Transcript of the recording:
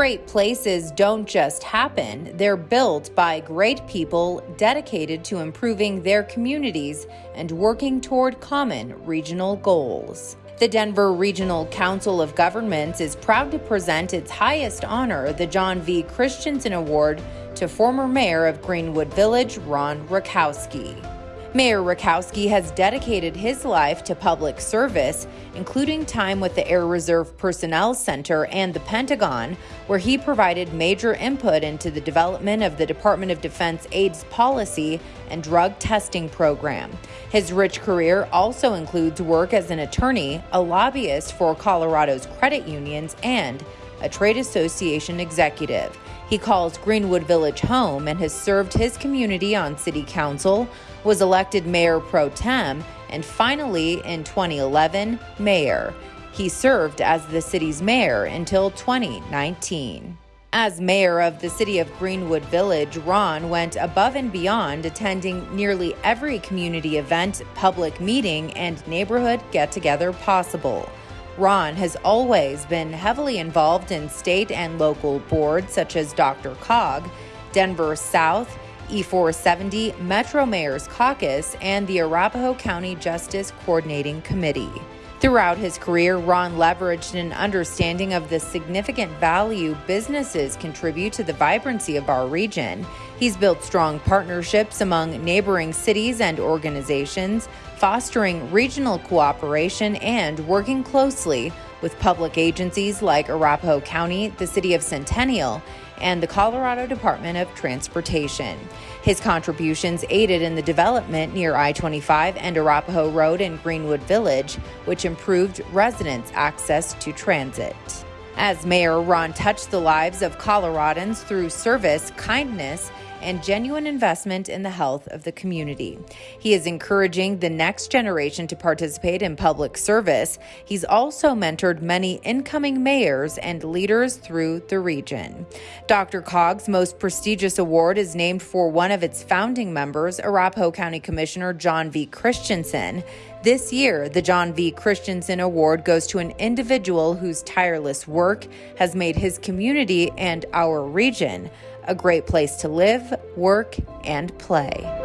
Great places don't just happen, they're built by great people dedicated to improving their communities and working toward common regional goals. The Denver Regional Council of Governments is proud to present its highest honor, the John V. Christensen Award, to former mayor of Greenwood Village, Ron Rakowski. Mayor Rakowski has dedicated his life to public service, including time with the Air Reserve Personnel Center and the Pentagon, where he provided major input into the development of the Department of Defense AIDS policy and drug testing program. His rich career also includes work as an attorney, a lobbyist for Colorado's credit unions, and a trade association executive. He calls Greenwood Village home and has served his community on city council, was elected mayor pro tem, and finally, in 2011, mayor. He served as the city's mayor until 2019. As mayor of the city of Greenwood Village, Ron went above and beyond, attending nearly every community event, public meeting, and neighborhood get together possible. Ron has always been heavily involved in state and local boards such as DRCOG, Denver South, E470, Metro Mayor's Caucus, and the Arapahoe County Justice Coordinating Committee. Throughout his career, Ron leveraged an understanding of the significant value businesses contribute to the vibrancy of our region. He's built strong partnerships among neighboring cities and organizations, fostering regional cooperation and working closely with public agencies like Arapahoe County, the City of Centennial, and the Colorado Department of Transportation. His contributions aided in the development near I 25 and Arapahoe Road in Greenwood Village, which improved residents' access to transit. As mayor, Ron touched the lives of Coloradans through service, kindness, and genuine investment in the health of the community. He is encouraging the next generation to participate in public service. He's also mentored many incoming mayors and leaders through the region. DRCOG's most prestigious award is named for one of its founding members, Arapahoe County Commissioner John V. Christensen. This year, the John V. Christensen Award goes to an individual whose tireless work has made his community and our region a great place to live, work, and play.